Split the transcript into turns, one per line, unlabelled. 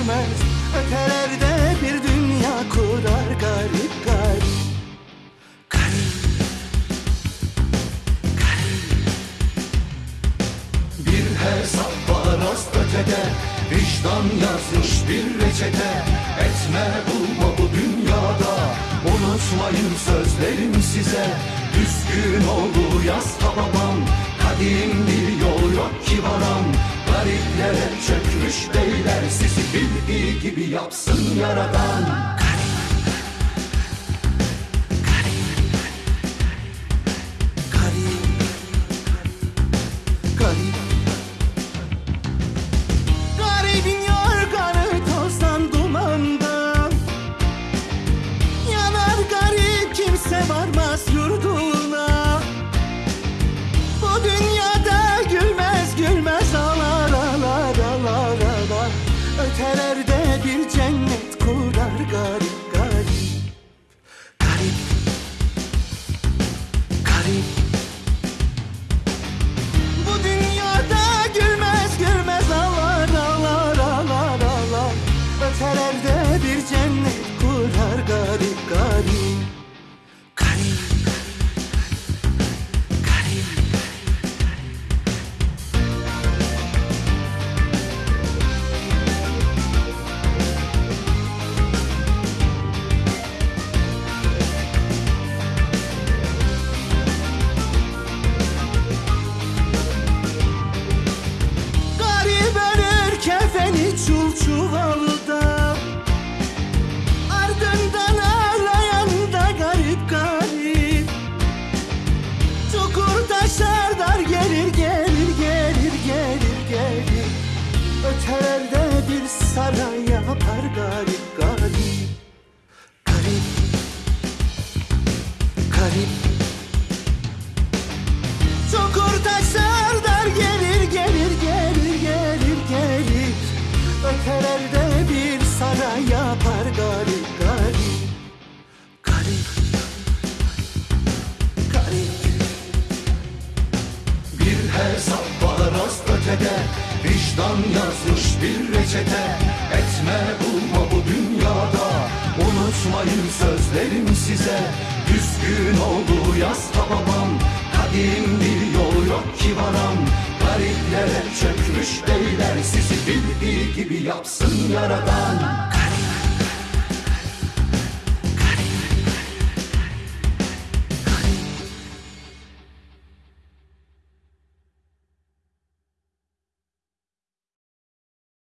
görmez. Ötelerde bir dünya kurar garip garip. Garip. Garip. Bir hesap var ötede Vicdan yazmış bir reçete. Etme bulma bu dünyada Unutmayın sözlerim size. Düzgün oldu yaz babam Kadim bir yol yok ki varan. Gariplere çöp çökmüş beyler Sizi bildiği gibi yapsın yaradan garip garip Garip Garip. Çukur taşlar dar gelir gelir gelir gelir gelir. Ötelerde bir saray yapar garip garip Garip Garip. Bir hesap var az ötede Vicdan yazmış bir reçete. Etme Unutmayın sözlerim size. Düzgün oldu yaz babam Kadim bir yol yok ki varam. Gariplere çökmüş beyler Sizi bildiği gibi yapsın yaradan